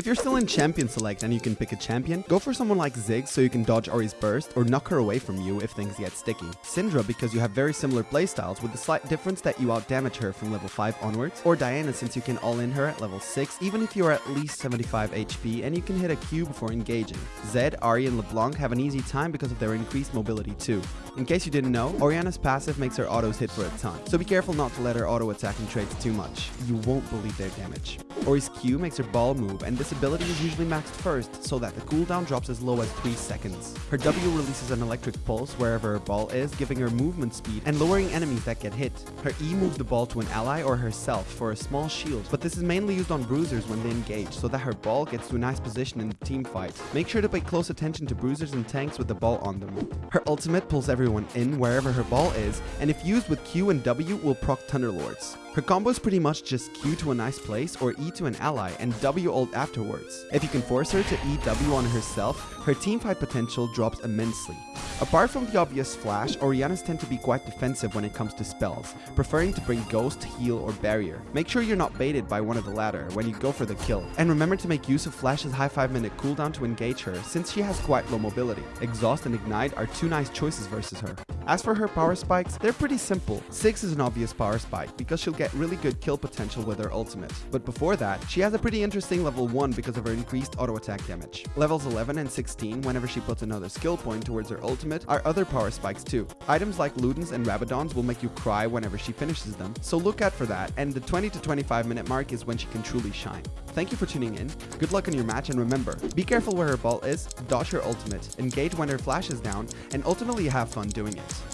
If you're still in champion select and you can pick a champion, go for someone like Ziggs so you can dodge Ori's burst or knock her away from you if things get sticky. Syndra because you have very similar playstyles with the slight difference that you outdamage her from level 5 onwards, or Diana since you can all-in her at level 6 even if you are at least 75 HP and you can hit a Q before engaging. Zed, Ahri and LeBlanc have an easy time because of their increased mobility too. In case you didn't know, Orianna's passive makes her autos hit for a ton, so be careful not to let her auto attacking traits too much. You won't believe their damage. Ori's Q makes her ball move and this ability is usually maxed first so that the cooldown drops as low as 3 seconds. Her W releases an electric pulse wherever her ball is, giving her movement speed and lowering enemies that get hit. Her E moves the ball to an ally or herself for a small shield, but this is mainly used on bruisers when they engage so that her ball gets to a nice position in the team fight. Make sure to pay close attention to bruisers and tanks with the ball on them. Her ultimate pulls everyone in wherever her ball is, and if used with Q and W will proc Thunderlords. Her combo is pretty much just Q to a nice place or E to an ally and W ult afterwards. If you can force her to EW on herself, her teamfight potential drops immensely. Apart from the obvious flash, Oriannas tend to be quite defensive when it comes to spells, preferring to bring Ghost, Heal, or Barrier. Make sure you're not baited by one of the latter when you go for the kill. And remember to make use of Flash's high 5 minute cooldown to engage her, since she has quite low mobility. Exhaust and Ignite are two nice choices versus her. As for her power spikes, they're pretty simple. 6 is an obvious power spike because she'll get really good kill potential with her ultimate. But before that, she has a pretty interesting level 1 because of her increased auto attack damage. Levels 11 and 16, whenever she puts another skill point towards her ultimate, are other power spikes too. Items like Ludens and Rabadons will make you cry whenever she finishes them, so look out for that, and the 20 to 25 minute mark is when she can truly shine. Thank you for tuning in, good luck in your match, and remember, be careful where her ball is, dodge her ultimate, engage when her flash is down, and ultimately have fun doing it.